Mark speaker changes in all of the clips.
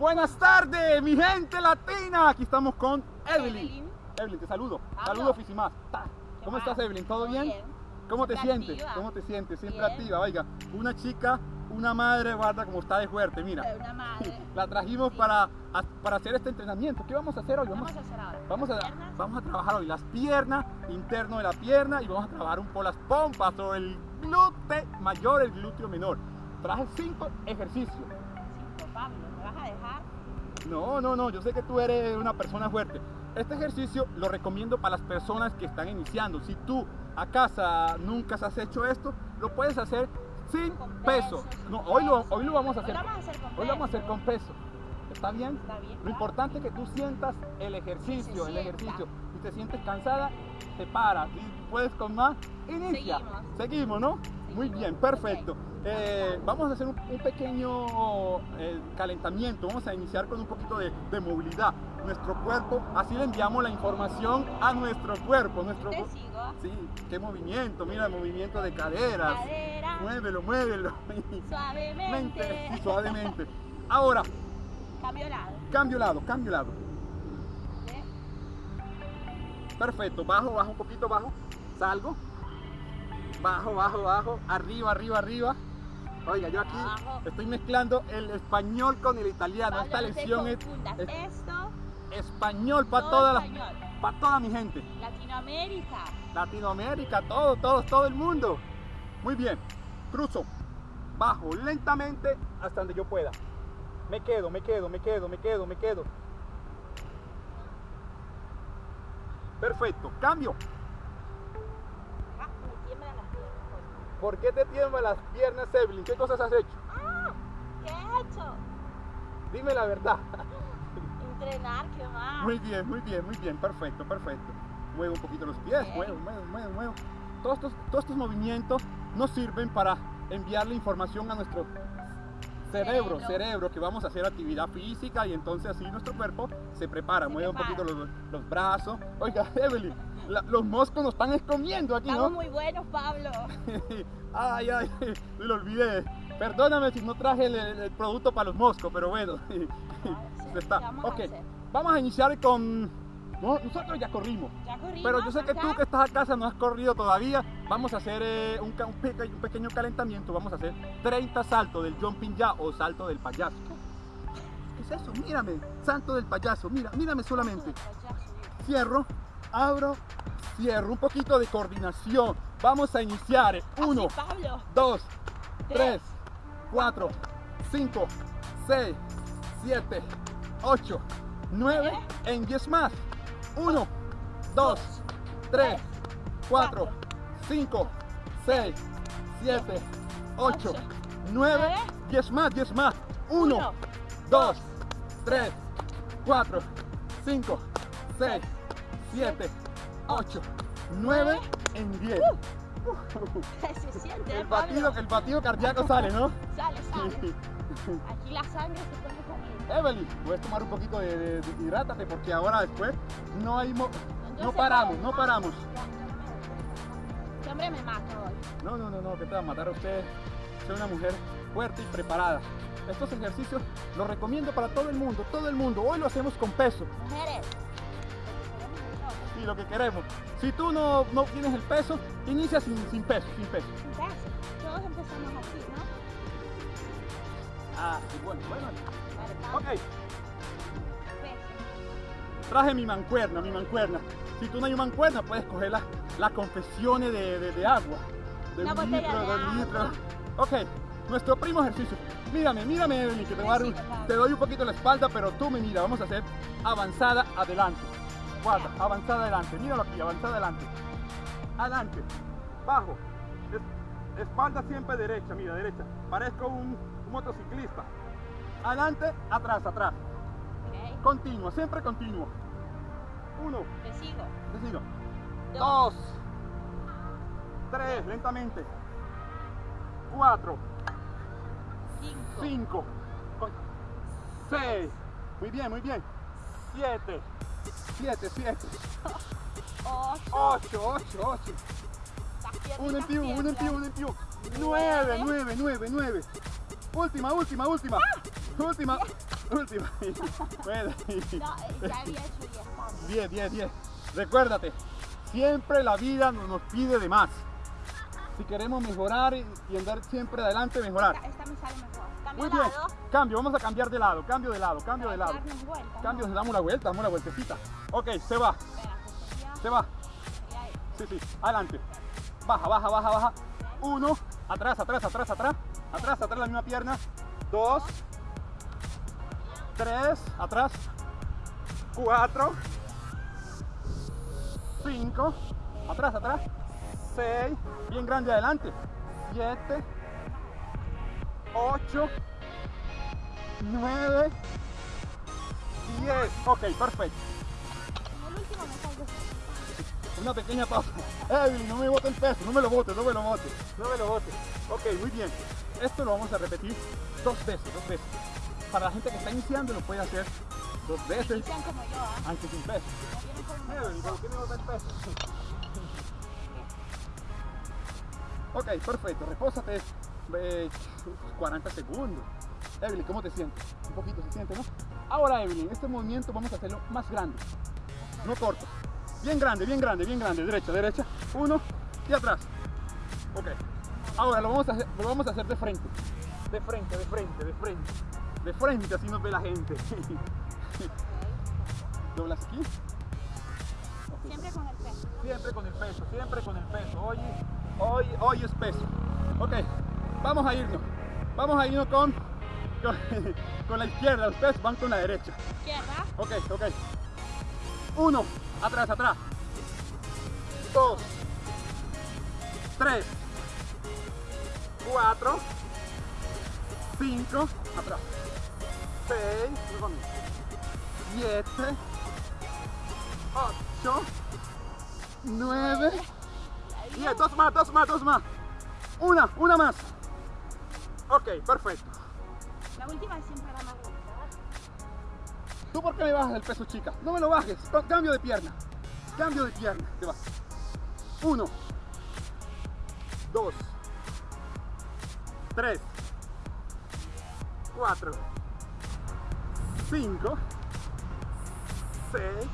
Speaker 1: Buenas tardes, mi gente latina. Aquí estamos con Evelyn.
Speaker 2: Evelyn.
Speaker 1: Evelyn, te saludo. Saludo Fisimas. Ta.
Speaker 2: ¿Qué
Speaker 1: ¿Cómo estás, Evelyn? ¿Todo bien? ¿Cómo te sientes?
Speaker 2: activa.
Speaker 1: ¿Cómo te sientes? Siempre
Speaker 2: Bien.
Speaker 1: activa. Oiga, una chica, una madre, guarda como está de fuerte. Mira,
Speaker 2: una madre.
Speaker 1: la trajimos
Speaker 2: Sí.
Speaker 1: para, a- para hacer este entrenamiento. ¿Qué vamos a hacer hoy?
Speaker 2: ¿Qué vamos a hacer ahora?
Speaker 1: Vamos a,
Speaker 2: Piernas.
Speaker 1: vamos a trabajar hoy las piernas, interno de la pierna y vamos a trabajar un poco las pompas o el glúteo mayor, el glúteo menor. Traje cinco ejercicios.
Speaker 2: Cinco, Pablo, ¿me vas a dejar?
Speaker 1: No, no, no, yo sé que tú eres una persona fuerte. Este ejercicio lo recomiendo para las personas que están iniciando. Si tú a casa nunca has hecho esto, lo puedes hacer sin
Speaker 2: Con
Speaker 1: peso.
Speaker 2: peso, sin
Speaker 1: No, hoy lo, hoy lo vamos a hacer.
Speaker 2: Hoy lo vamos a hacer con
Speaker 1: Hoy lo vamos a hacer
Speaker 2: peso.
Speaker 1: con peso. ¿Está bien?
Speaker 2: Está bien.
Speaker 1: Lo importante es que tú sientas el ejercicio, el ejercicio. Si te sientes cansada, te paras. Si puedes con más, inicia.
Speaker 2: Seguimos.
Speaker 1: Seguimos, ¿no? Muy bien, perfecto. Eh, vamos a hacer un, un pequeño eh, calentamiento. Vamos a iniciar con un poquito de, de movilidad. Nuestro cuerpo, así le enviamos la información a nuestro cuerpo. Nuestro,
Speaker 2: Te sigo.
Speaker 1: sí, qué movimiento. Mira, el movimiento de caderas.
Speaker 2: Cadera.
Speaker 1: Muévelo, muévelo.
Speaker 2: Suavemente.
Speaker 1: Mente, sí, suavemente. Ahora,
Speaker 2: Cambio lado.
Speaker 1: cambio lado, cambio lado. Perfecto, bajo, bajo un poquito, bajo, salgo, bajo, bajo, bajo, arriba, arriba, arriba. Oiga, yo aquí
Speaker 2: Abajo.
Speaker 1: estoy mezclando el español con el italiano.
Speaker 2: Pablo,
Speaker 1: Esta
Speaker 2: no
Speaker 1: lección es, es
Speaker 2: Esto,
Speaker 1: español para toda, la,
Speaker 2: español.
Speaker 1: para toda mi gente.
Speaker 2: Latinoamérica.
Speaker 1: Latinoamérica, todo, todo, todo el mundo. Muy bien, cruzo, bajo lentamente hasta donde yo pueda. Me quedo, me quedo, me quedo, me quedo, me quedo. Perfecto, cambio. ¿Por qué te tiemblan las piernas, Evelyn? ¿Qué cosas has hecho?
Speaker 2: Ah, ¿qué he hecho?
Speaker 1: Dime la verdad.
Speaker 2: Entrenar, ¿qué más?
Speaker 1: Muy bien, muy bien, muy bien, perfecto, perfecto. Muevo un poquito los pies,
Speaker 2: Bien.
Speaker 1: muevo, muevo, muevo, muevo. Todos estos, todos estos movimientos nos sirven para enviarle información a nuestro cerebro,
Speaker 2: Cerebro.
Speaker 1: cerebro, que vamos a hacer actividad física y entonces así nuestro cuerpo se prepara,
Speaker 2: Se
Speaker 1: mueve un poquito los, los brazos. Oiga, Evelyn, la- los moscos nos están escomiendo aquí,
Speaker 2: Estamos
Speaker 1: ¿no?
Speaker 2: muy buenos, Pablo.
Speaker 1: ay, ay, me lo olvidé. Perdóname si no traje el, el- producto para los moscos, pero bueno.
Speaker 2: sí,
Speaker 1: está.
Speaker 2: ¿qué vamos a
Speaker 1: ok,
Speaker 2: hacer?
Speaker 1: vamos a iniciar con... no, nosotros ya corrimos.
Speaker 2: Ya corrimos.
Speaker 1: Pero yo sé que tú
Speaker 2: acá.
Speaker 1: que estás a casa no has corrido todavía. Vamos a hacer eh, un, un peque- un pequeño calentamiento. Vamos a hacer 30 saltos del jumping ya o salto del payaso. ¿Qué es eso? Mírame, salto del payaso. Mira, mírame solamente. Cierro, abro, cierro. Un poquito de coordinación. Vamos a iniciar.
Speaker 2: Así,
Speaker 1: Uno,
Speaker 2: Pablo.
Speaker 1: 2, 3, 4, 5, 6, 7, 8, 9, en 10 más. 1, 2, 3, 4, 5, 6, 7, 8, 9, 10 más, 10 más. 1,
Speaker 2: Uno,
Speaker 1: 2, 3, 4, 5, 6, 7, 8, 9, en 10.
Speaker 2: Se siente,
Speaker 1: El
Speaker 2: Pablo.
Speaker 1: batido, el batido cardíaco sale, ¿no?
Speaker 2: Sale, sale. Aquí la sangre se pone caliente.
Speaker 1: Evelyn, puedes tomar un poquito de, de- de- hidrátate porque ahora después no hay mo-
Speaker 2: Yo
Speaker 1: no paramos, no paramos.
Speaker 2: Este hombre me mata hoy.
Speaker 1: No, no, no, no, que te va a matar a usted. Soy una mujer fuerte y preparada. Estos ejercicios los recomiendo para todo el mundo, todo el mundo. Hoy lo hacemos con peso
Speaker 2: Mujeres. Lo que queremos nosotros.
Speaker 1: y lo que queremos. Si tú no, no tienes el peso, inicia sin, sin peso, sin peso.
Speaker 2: Un peso. Todos empezamos así, ¿no?
Speaker 1: Ah, bueno, bueno.
Speaker 2: Vale.
Speaker 1: Ok, traje mi mancuerna, mi mancuerna. Si tú no hay mancuerna, puedes coger las las confesiones de, de- de agua. De
Speaker 2: Una
Speaker 1: un litro,
Speaker 2: de.
Speaker 1: Ok, nuestro primo ejercicio. Mírame, mírame, Evelyn, que voy a te doy un poquito la espalda, pero tú me mira. Vamos a hacer avanzada adelante. Guarda, avanzada adelante. Míralo aquí, avanzada adelante. Adelante, bajo. Es- espalda siempre derecha, mira, derecha. Parezco un, un motociclista. Adelante, atrás, atrás. Continuo, siempre continuo. Uno,
Speaker 2: Te sigo.
Speaker 1: te sigo.
Speaker 2: Dos.
Speaker 1: Dos. Tres, lentamente. Cuatro,
Speaker 2: Cinco.
Speaker 1: cinco. Seis. Muy bien, muy bien. Siete. Siete, siete.
Speaker 2: Ocho.
Speaker 1: Ocho, ocho, ocho.
Speaker 2: Las piernitas
Speaker 1: Uno en uno en piu. Nueve, nueve, nueve, nueve. Última, última, última. Última. Última. Puede.
Speaker 2: No, eh, ya había hecho 10 cambios.
Speaker 1: 10, 10, 10. Recuérdate, siempre la vida no- nos pide de más. Si queremos mejorar y, y andar siempre adelante, mejorar.
Speaker 2: Esta, esta me sale mejor.
Speaker 1: Muy bien.
Speaker 2: lado.
Speaker 1: Cambio, vamos a cambiar de lado, cambio de lado, cambio de lado.
Speaker 2: vuelta,
Speaker 1: Cambio,
Speaker 2: ¿no?
Speaker 1: damos la vuelta, damos la vueltecita. Ok, se va,
Speaker 2: Espera,
Speaker 1: se va. Sí, sí, adelante. Baja, baja, baja, baja. Uno, atrás, atrás, atrás, atrás. Atrás, atrás la misma pierna. Dos. Tres, atrás. Cuatro. Cinco. Atrás, atrás. Seis. Bien grande adelante. Siete. Ocho. Nueve. Diez. Ok, perfecto.
Speaker 2: En el último me salgo.
Speaker 1: Una pequeña pausa. Evelyn, no me bote el peso, no me lo bote, no me lo bote, no me lo bote. Ok, muy bien. Esto lo vamos a repetir dos veces, dos veces. Para la gente que está iniciando lo puede hacer dos veces,
Speaker 2: Sean como yo, ¿ah?
Speaker 1: aunque sin peso. Evelyn, ¿por qué me peso? Ok, perfecto. Repósate eh, 40 segundos. Evelyn, ¿cómo te sientes? Un poquito se siente, ¿no? Ahora, Evelyn, este movimiento vamos a hacerlo más grande. No corto. Bien grande, bien grande, bien grande. Derecha, derecha. Uno y atrás. Ok. Ahora lo vamos a hacer, lo vamos a hacer de frente. De frente, de frente, de frente. De frente, así nos ve la gente. Doblas aquí.
Speaker 2: Siempre con el peso.
Speaker 1: Siempre con el peso, siempre con el peso. Hoy, hoy, hoy es peso. Ok, vamos a irnos. Vamos a irnos con, con, con la izquierda. Ustedes van con la derecha.
Speaker 2: Izquierda.
Speaker 1: Ok, ok. Uno, atrás, atrás. Dos, tres, cuatro, cinco, atrás. Seis, siete, ocho, nueve, diez. Dos más, dos más, dos más. Una, una más. Ok, perfecto.
Speaker 2: La última es siempre la más.
Speaker 1: ¿Tú por qué me bajas el peso, chica? No me lo bajes. Cambio de pierna. Cambio de pierna. Te vas. Uno. Dos. Tres. Cuatro. Cinco. Seis.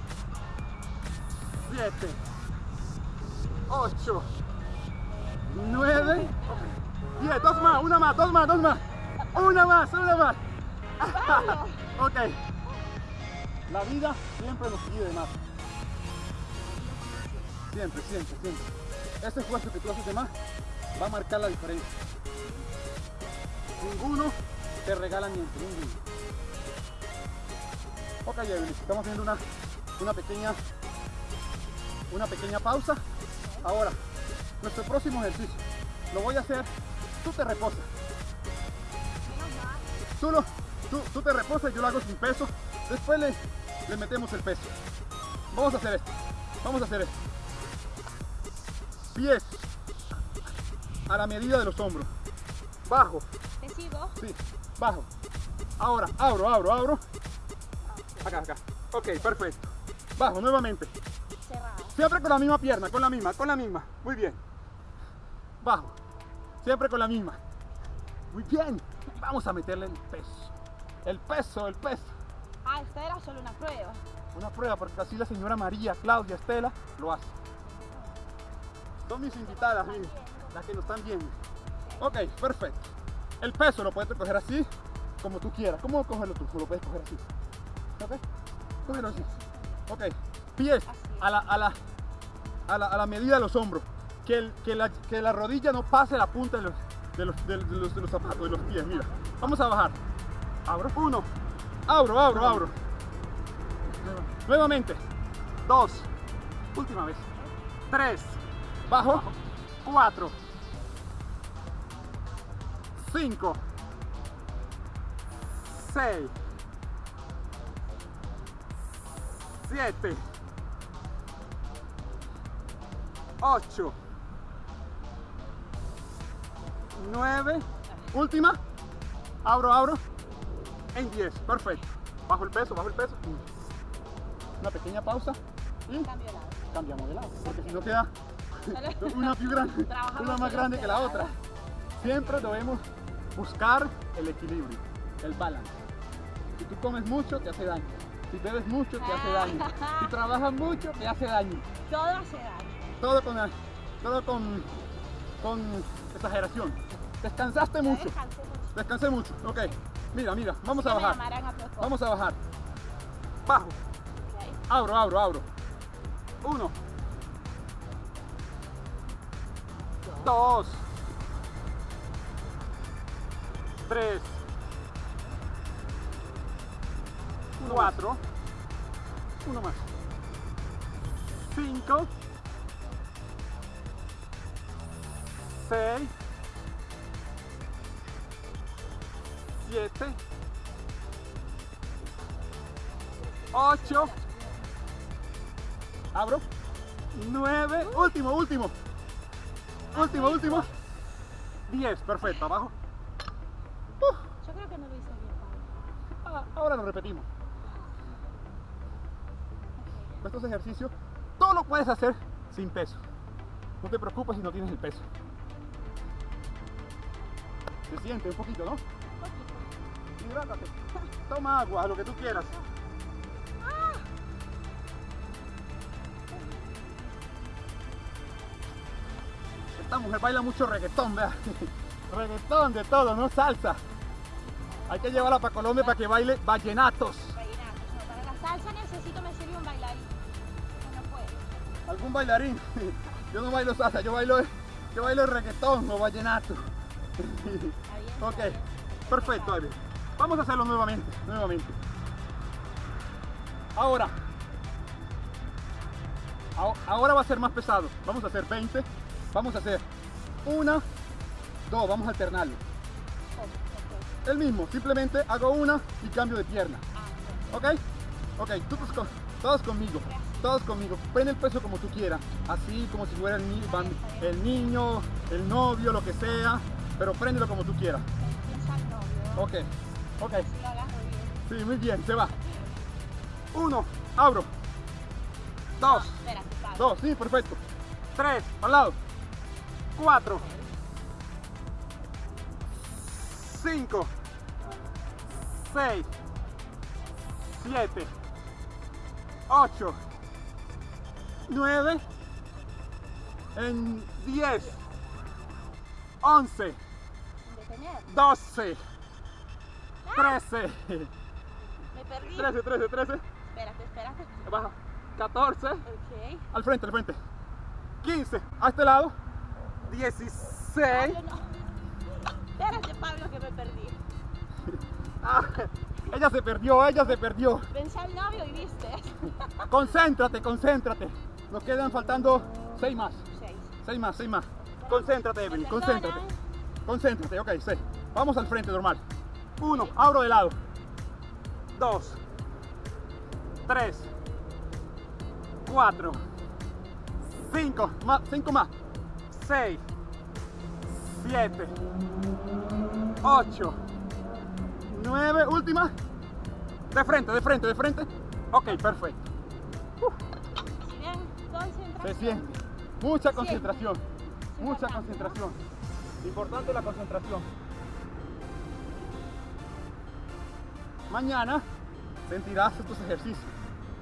Speaker 1: Siete. Ocho. Nueve. Diez. Dos más. Una más. Dos más. Dos más. Una más. Una más. ok. La vida siempre nos pide más. Siempre, siempre, siempre. Ese esfuerzo que tú haces de más va a marcar la diferencia. Ninguno te regala miento, ninguno. Ok, Evelyn, estamos haciendo una, una pequeña una pequeña pausa. Ahora, nuestro próximo ejercicio lo voy a hacer. Tú te reposas. Tú, lo- tú, tú te reposas, yo lo hago sin peso. Después le, le metemos el peso. Vamos a hacer esto. Vamos a hacer esto. Pies a la medida de los hombros. Bajo,
Speaker 2: Te sigo.
Speaker 1: sí, bajo. Ahora, abro, abro, abro. Acá, acá. Ok, perfecto. Bajo nuevamente.
Speaker 2: Cerrado.
Speaker 1: Siempre con la misma pierna, con la misma, con la misma. Muy bien. Bajo. Siempre con la misma. Muy bien. Vamos a meterle el peso. El peso, el peso.
Speaker 2: Ah, esta era solo una prueba.
Speaker 1: Una prueba, porque así la señora María, Claudia, Estela lo hace. Son mis invitadas, miren, las que nos están viendo. Ok, perfecto. El peso lo puedes coger así, como tú quieras. ¿Cómo cogerlo tú? Lo puedes coger así. ¿Ok? Cógelo así. Ok. Pies a la, a la, a la, a la medida de los hombros. Que, el- que, la, que la rodilla no pase la punta de los, de, los, de, los, de los zapatos, de los pies. Mira. Vamos a bajar. Abro. Uno. Abro, abro, abro. Nuevamente. Dos. Última vez. Tres. Bajo. Cuatro. Cinco. Seis. Siete. Ocho. Nueve. Última. Abro, abro. En 10. Perfecto. Bajo el peso, bajo el peso. Una pequeña pausa. Y
Speaker 2: Cambio de lado.
Speaker 1: cambiamos de lado. Porque si no queda una más grande,
Speaker 2: Trabajamos
Speaker 1: una más grande que la otra. Siempre debemos buscar el equilibrio, el balance. Si tú comes mucho, te hace daño. Si bebes mucho, te hace daño. Si trabajas mucho, te hace daño.
Speaker 2: Todo hace daño.
Speaker 1: Todo con, todo con, con exageración. Descansaste mucho.
Speaker 2: Descanse mucho.
Speaker 1: Descansé mucho. Ok. Mira, mira. Vamos a bajar.
Speaker 2: a.
Speaker 1: Vamos a bajar. Bajo. Abro, abro, abro. Uno. Dos. Tres. Cuatro. Uno más. Cinco. Seis. Siete. Ocho. Abro. Nueve. Último, último. Último, último. Diez. Perfecto. Abajo.
Speaker 2: Yo creo que no lo hice bien, Pablo.
Speaker 1: ah, ahora lo repetimos. Estos ejercicios, todo lo puedes hacer sin peso. No te preocupes si no tienes el peso. Se siente un poquito, ¿no?
Speaker 2: Un poquito.
Speaker 1: Hidrátate. Toma agua, lo que tú quieras. Esta mujer baila mucho reggaetón, vea. Reggaetón de todo, no salsa. Hay que llevarla para Colombia para que baile vallenatos.
Speaker 2: Vallenatos. No, para la salsa necesito me sirve un bailarín. Eso no puedo.
Speaker 1: algún bailarín. Yo no bailo salsa, yo bailo, yo bailo reggaetón o vallenato. Ok, perfecto. Vamos a hacerlo nuevamente, nuevamente. Ahora, ahora va a ser más pesado. Vamos a hacer 20. Vamos a hacer una, dos, vamos a alternarlo. El mismo, simplemente hago una y cambio de pierna.
Speaker 2: Ok.
Speaker 1: ¿Ok? Todos, con- todos conmigo, todos conmigo. Pon el peso como tú quieras, así como si fuera el niño, el novio, lo que sea, pero préndelo como tú quieras. Ok, ok, sí, muy bien, se va. Uno, abro. Dos, dos, sí, perfecto. Tres, al lado. Cuatro. Cinco. Seis. Siete. Ocho. Nueve. En diez. Once.
Speaker 2: Detener.
Speaker 1: Doce. Trece.
Speaker 2: Me perdí.
Speaker 1: Trece, trece, trece.
Speaker 2: Espérate, espérate.
Speaker 1: Baja. Catorce.
Speaker 2: Ok.
Speaker 1: Al frente, al frente. 15. A este lado. 16.
Speaker 2: Pablo, no. Espérate, Pablo, que me perdí.
Speaker 1: Ah, ella se perdió, ella se perdió.
Speaker 2: Pensé al novio y viste.
Speaker 1: Concéntrate, concéntrate. Nos quedan faltando 6 más.
Speaker 2: Seis.
Speaker 1: 6 más, 6 más. Concéntrate,
Speaker 2: ¿Me
Speaker 1: Evelyn, concéntrate. Concéntrate, ok, 6. Vamos al frente, normal. 1. Abro de lado. 2. 3. 4. 5. Más, 5 más. 6. 7. 8. 9. Última. De frente, de frente, de frente. Ok, perfecto.
Speaker 2: Concentración.
Speaker 1: Se siente. Mucha concentración. Mucha concentración. Importante la concentración. Mañana sentirás estos ejercicios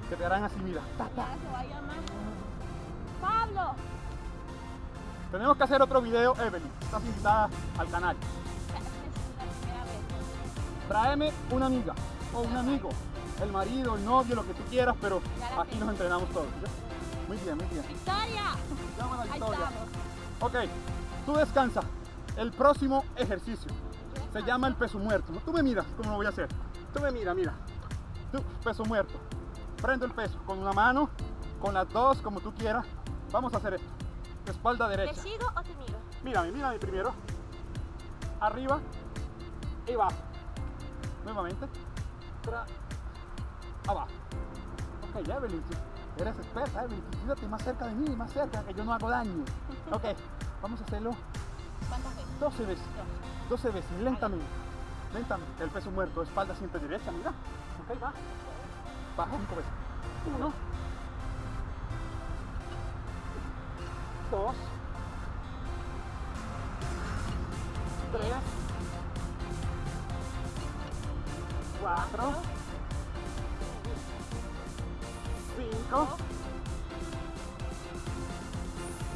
Speaker 1: que te harán así, mira. ta, ta.
Speaker 2: Pablo.
Speaker 1: Tenemos que hacer otro video, Evelyn. Estás invitada al canal. Tráeme una amiga o un amigo, el marido, el novio, lo que tú quieras, pero aquí nos entrenamos todos. Muy bien, muy bien.
Speaker 2: Victoria.
Speaker 1: Llama a la Victoria. Ok, tú descansa. El próximo ejercicio se llama el peso muerto. Tú me miras cómo lo voy a hacer. Tú me mira, mira. Tú, peso muerto. Prendo el peso con una mano, con las dos, como tú quieras. Vamos a hacer esto. Espalda
Speaker 2: ¿Te
Speaker 1: derecha.
Speaker 2: sigo o te miro?
Speaker 1: Mírame, mírame primero. Arriba y abajo. Nuevamente. Tra- abajo. Ok, Evelyn, eres experta, Evelyn. Quédate más cerca de mí, más cerca, que yo no hago daño. Ok, vamos a hacerlo. 12 veces.
Speaker 2: Dos.
Speaker 1: 12 veces, lentamente. Lentamente. El peso muerto, espalda siempre derecha, mira. Ok, va. Baja 5 veces. Uno. Dos. Tres. cuatro, cinco,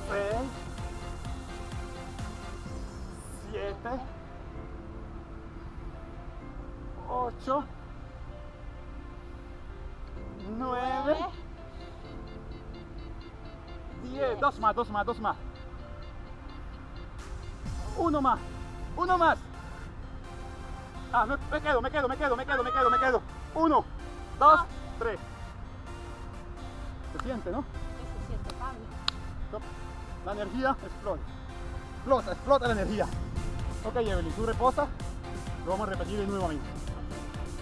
Speaker 1: seis, siete, ocho, nueve, diez. Dos más, dos más, dos más. Uno más, uno más. Ah, me, me quedo, me quedo, me quedo, me quedo, me quedo, me quedo. Uno, dos, tres. Se siente, ¿no?
Speaker 2: ¿Qué se siente, Pablo?
Speaker 1: La energía explota. Explota, explota la energía. Ok, Evelyn, tú reposa. Lo vamos a repetir nuevamente.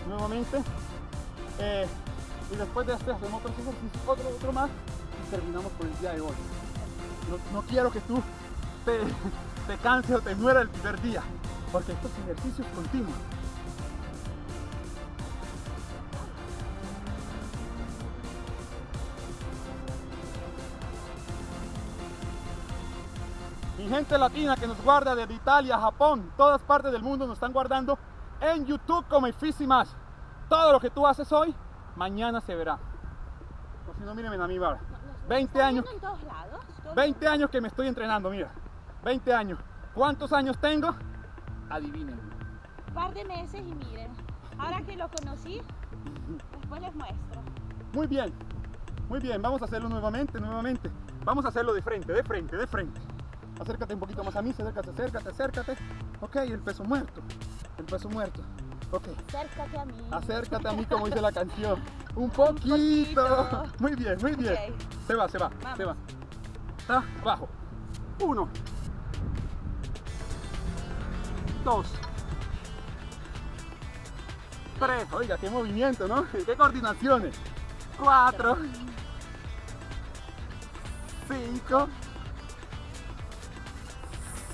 Speaker 1: Nuevamente. Eh, y después de este hacemos otro ejercicio, otro, otro más y terminamos por el día de hoy. No, no quiero que tú te, te canses o te mueras el primer día, porque estos ejercicios continuos. Mi gente latina que nos guarda desde Italia, Japón, todas partes del mundo nos están guardando en YouTube como Ifisi Más. Todo lo que tú haces hoy, mañana se verá. O si no, mírenme a mí, ahora.
Speaker 2: No- nos- nos
Speaker 1: 20
Speaker 2: están
Speaker 1: años.
Speaker 2: en todos lados. todo el
Speaker 1: 20 años que me estoy entrenando, mira. 20 años. ¿Cuántos años tengo? Adivinen.
Speaker 2: Un par de meses y miren. Ahora que lo conocí, después les muestro.
Speaker 1: Muy bien. Muy bien, vamos a hacerlo nuevamente, nuevamente. Vamos a hacerlo de frente, de frente, de frente. Acércate un poquito más a mí, acércate, acércate, acércate. Ok, el peso muerto. El peso muerto. Ok.
Speaker 2: Acércate a mí.
Speaker 1: Acércate a mí como dice la canción. Un poquito.
Speaker 2: poquito.
Speaker 1: Muy bien, muy bien. Se va, se va, se va. Está abajo. Uno. Dos. Tres. Oiga, qué movimiento, ¿no? Qué coordinaciones. Cuatro. Cinco.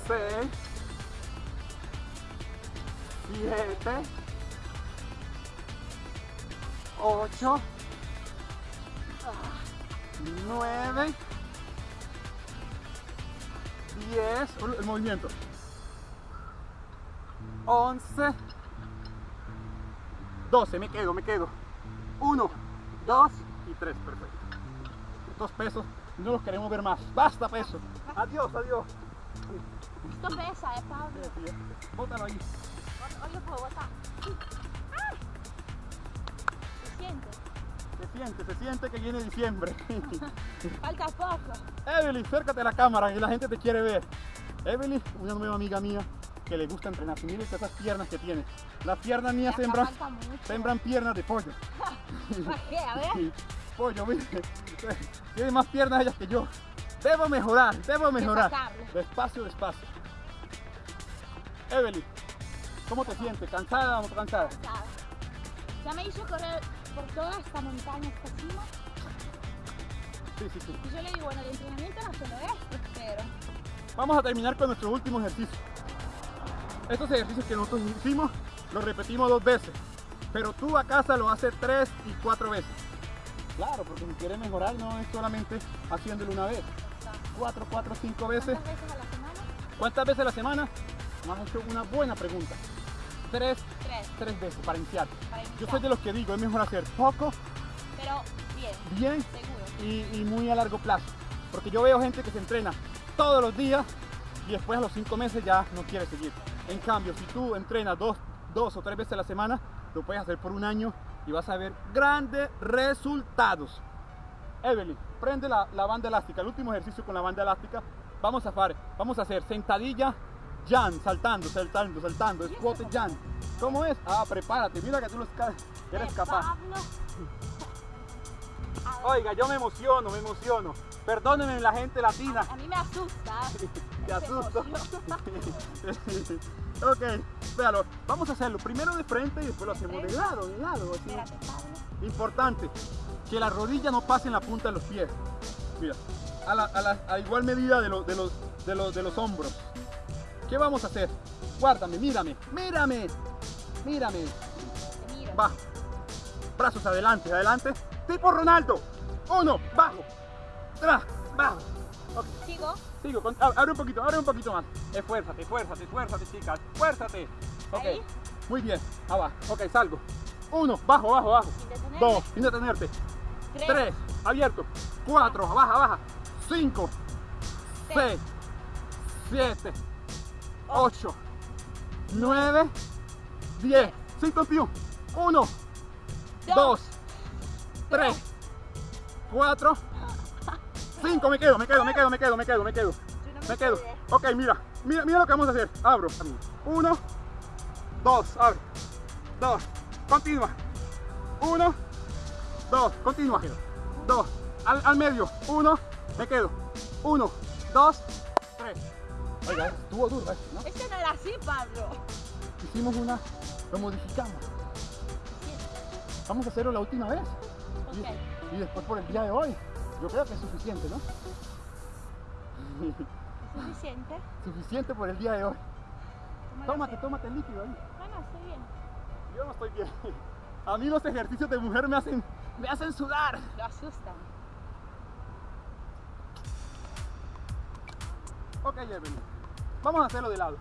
Speaker 1: Seis. Siete. Ocho. Nueve. 10, el movimiento. 11, 12, me quedo, me quedo. 1, 2 y 3, perfecto. Estos pesos no los queremos ver más. Basta peso. Adiós, adiós.
Speaker 2: Esto pesa, eh, Pablo.
Speaker 1: Bótalo ahí.
Speaker 2: Hoy lo puedo botar. ¡Ah! Se siente.
Speaker 1: Se siente, se siente que viene diciembre.
Speaker 2: Falta poco.
Speaker 1: Evelyn, acércate a la cámara y la gente te quiere ver. Evelyn, una nueva amiga mía que le gusta entrenar. Miren esas piernas que tiene. Las piernas mías sembran, sembran piernas de pollo.
Speaker 2: ¿Para qué? A ver.
Speaker 1: Pollo, mire. Tiene más piernas ellas que yo. Debo mejorar, debo mejorar. Despacio, despacio. Evelyn, ¿cómo te sientes? ¿Cansada o no cansada?
Speaker 2: Cansada. Ya me hizo correr por toda esta montaña, esta cima.
Speaker 1: Sí, sí, sí.
Speaker 2: Y yo le digo, bueno, el entrenamiento no solo esto, pero
Speaker 1: Vamos a terminar con nuestro último ejercicio. Estos ejercicios que nosotros hicimos los repetimos dos veces, pero tú a casa lo haces tres y cuatro veces. Claro, porque si quieres mejorar no es solamente haciéndolo una vez. Cuatro, cuatro, cinco veces.
Speaker 2: ¿cuántas veces a la semana?
Speaker 1: ¿Cuántas veces a la semana? Me has hecho una buena pregunta. Tres,
Speaker 2: Tres,
Speaker 1: tres veces para iniciar.
Speaker 2: para
Speaker 1: Yo soy de los que digo, es mejor hacer poco,
Speaker 2: Pero bien,
Speaker 1: bien
Speaker 2: seguro.
Speaker 1: y, y muy a largo plazo. Porque yo veo gente que se entrena todos los días y después a los cinco meses ya no quiere seguir. En cambio, si tú entrenas dos, dos o tres veces a la semana, lo puedes hacer por un año y vas a ver grandes resultados. Evelyn, prende la, la banda elástica, el último ejercicio con la banda elástica. Vamos a hacer, vamos a hacer sentadilla, Jan, saltando, saltando, saltando, squat Jan. ¿Cómo es? Ah, prepárate, mira que tú lo eres
Speaker 2: Eh,
Speaker 1: capaz. Oiga, yo me emociono, me emociono. Perdónenme la gente latina.
Speaker 2: A mí me asusta.
Speaker 1: Te
Speaker 2: emoción.
Speaker 1: ok, véalo. Vamos a hacerlo primero de frente y después lo hacemos de lado, de lado. así. Importante, que la rodilla no pase en la punta de los pies. Mira, a, la, a la- a igual medida de, los de, los, de, los, de los hombros. ¿Qué vamos a hacer? Guárdame, mírame, mírame, mírame. Va. Brazos adelante, adelante. Tipo Ronaldo. Uno, bajo. Tra, bajo.
Speaker 2: Sigo.
Speaker 1: Sigo, con- abre un poquito, abre un poquito más. Esfuérzate, esfuérzate, esfuérzate, chicas. Esfuérzate. Ok.
Speaker 2: Ahí.
Speaker 1: Muy bien. Ah, va. Ok, salgo. Uno, bajo, bajo, bajo.
Speaker 2: Sin detenerte.
Speaker 1: Dos, sin detenerte.
Speaker 2: Tres.
Speaker 1: Tres, abierto. Cuatro, baja, baja. Cinco, seis, siete, ocho, nueve, diez. Sin continúo. Uno, dos, tres, cuatro, cinco. Me quedo, me quedo, me quedo, me quedo, me quedo, me quedo. Me quedo. Ok, mira, mira, mira lo que vamos a hacer. Abro. Uno, dos, abre. Dos, continúa. Uno, dos, continúa. Dos, al, al medio. Uno, me quedo. Uno, dos, tres. Oiga, estuvo duro esto, ¿no?
Speaker 2: Este no era así, Pablo.
Speaker 1: Hicimos una, lo modificamos. Vamos a hacerlo la última vez.
Speaker 2: Ok.
Speaker 1: Y, y después por el día de hoy. Yo creo que es suficiente, ¿no?
Speaker 2: ¿Es suficiente?
Speaker 1: suficiente por el día de hoy.
Speaker 2: ¿Cómo lo
Speaker 1: Tómate, tómate el líquido ahí.
Speaker 2: No, no, estoy bien.
Speaker 1: Yo no estoy bien. A mí los ejercicios de mujer me hacen, me hacen sudar.
Speaker 2: Lo asustan.
Speaker 1: Ok, Evelyn. Vamos a hacerlo de lado.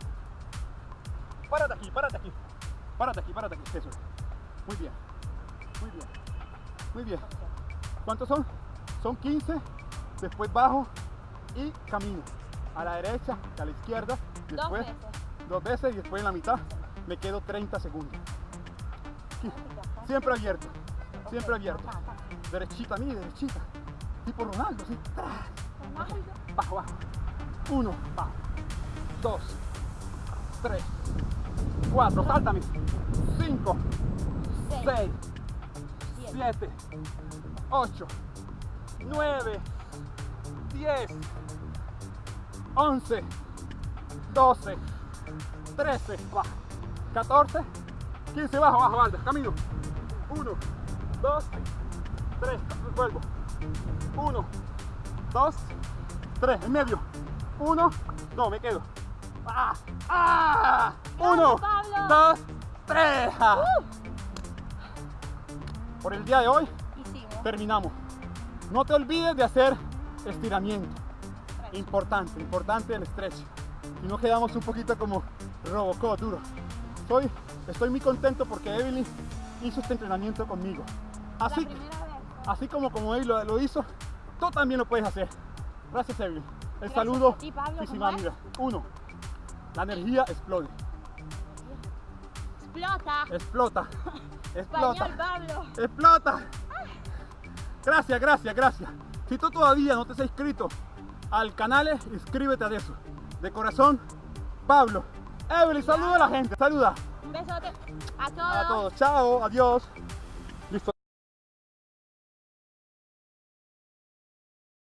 Speaker 1: Párate aquí, párate aquí. Párate aquí, párate aquí. Eso. Muy bien. Muy bien. Muy bien. ¿Cuántos son? Son 15. Después bajo y camino. A la derecha, a la izquierda.
Speaker 2: Dos
Speaker 1: Después
Speaker 2: veces.
Speaker 1: dos veces y después en la mitad me quedo 30 segundos. Siempre abierto. Siempre abierto. Derechita, mire, derechita. Tipo Ronaldo, sí. Bajo, bajo. Uno, bajo. Dos, tres, cuatro, sáltame. Cinco,
Speaker 2: Seis. Siete.
Speaker 1: ocho, nueve, diez, once, doce, trece, bajo. Catorce, quince, bajo, bajo, Valda, camino. Uno, dos, tres, vuelvo. Uno, dos, tres, en medio. Uno, no, me quedo. ¡Ah! ¡Ah! Uno,
Speaker 2: Pablo!
Speaker 1: dos, tres. ¡Ah! Por el día de hoy
Speaker 2: Hicimos.
Speaker 1: terminamos. No te olvides de hacer estiramiento.
Speaker 2: Tres.
Speaker 1: Importante, importante el stretch. Y no quedamos un poquito como Robocop duro. Soy, estoy muy contento porque Evelyn hizo este entrenamiento conmigo. Así, así como, como él lo, lo hizo, tú también lo puedes hacer. Gracias Evelyn. El
Speaker 2: Gracias
Speaker 1: saludo,
Speaker 2: ti, Pablo,
Speaker 1: vida. Uno, la energía explode.
Speaker 2: Explota.
Speaker 1: Explota. Explota.
Speaker 2: Español, Pablo.
Speaker 1: ¡Explota! Gracias, gracias, gracias. Si tú todavía no te has inscrito al canal, inscríbete a eso. De corazón, Pablo. Evelyn, saluda a la gente, saluda
Speaker 2: Un besote a todos.
Speaker 1: a todos. Chao, adiós.